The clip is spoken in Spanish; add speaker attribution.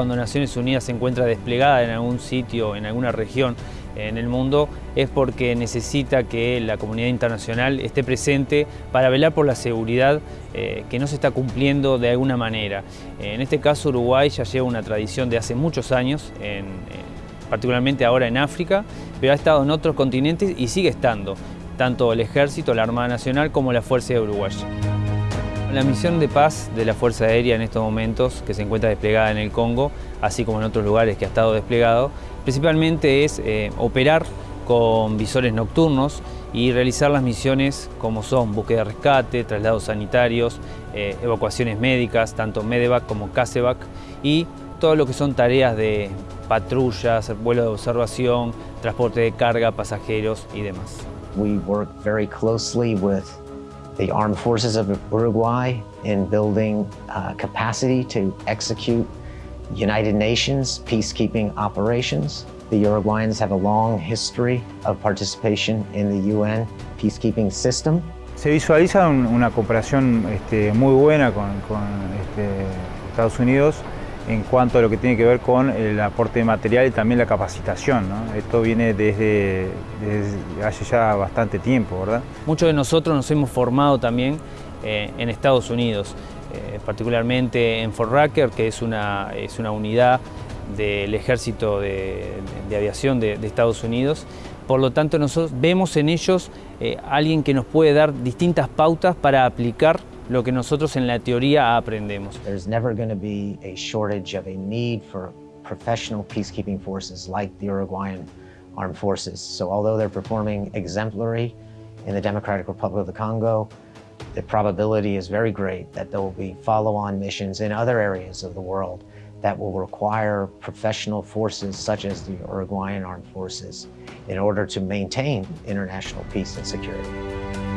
Speaker 1: cuando Naciones Unidas se encuentra desplegada en algún sitio, en alguna región en el mundo, es porque necesita que la comunidad internacional esté presente para velar por la seguridad eh, que no se está cumpliendo de alguna manera. En este caso Uruguay ya lleva una tradición de hace muchos años, particularmente ahora en África, pero ha estado en otros continentes y sigue estando, tanto el Ejército, la Armada Nacional como la Fuerza de Uruguay. La misión de paz de la Fuerza Aérea en estos momentos, que se encuentra desplegada en el Congo, así como en otros lugares que ha estado desplegado, principalmente es eh, operar con visores nocturnos y realizar las misiones como son búsqueda de rescate, traslados sanitarios, eh, evacuaciones médicas, tanto MEDEVAC como CASEVAC y todo lo que son tareas de patrullas, vuelo de observación, transporte de carga, pasajeros y demás.
Speaker 2: We work very closely with the armed forces of Uruguay in building uh, capacity to execute United Nations peacekeeping operations. The Uruguayans have a long history of participation in the UN peacekeeping system.
Speaker 3: Se visualiza un, una cooperación este, muy buena con, con este, Estados Unidos en cuanto a lo que tiene que ver con el aporte de material y también la capacitación. Esto viene desde, hace ya bastante tiempo, ¿verdad?
Speaker 1: Muchos de nosotros nos hemos formado también eh, en Estados Unidos, eh, particularmente en Fort Rucker, que es una, es una unidad del Ejército de, de Aviación de, de, Estados Unidos. Por lo tanto, nosotros vemos en ellos eh, alguien que nos puede dar distintas pautas para aplicar lo que nosotros en la teoría aprendemos.
Speaker 2: There's never going to be a shortage of a need for professional peacekeeping forces like the Uruguayan Armed Forces. So although they're performing exemplary in the Democratic Republic of the Congo, the probability is very great that there will be follow-on missions in other areas of the world that will require professional forces such as the Uruguayan Armed Forces in order to maintain international peace and security.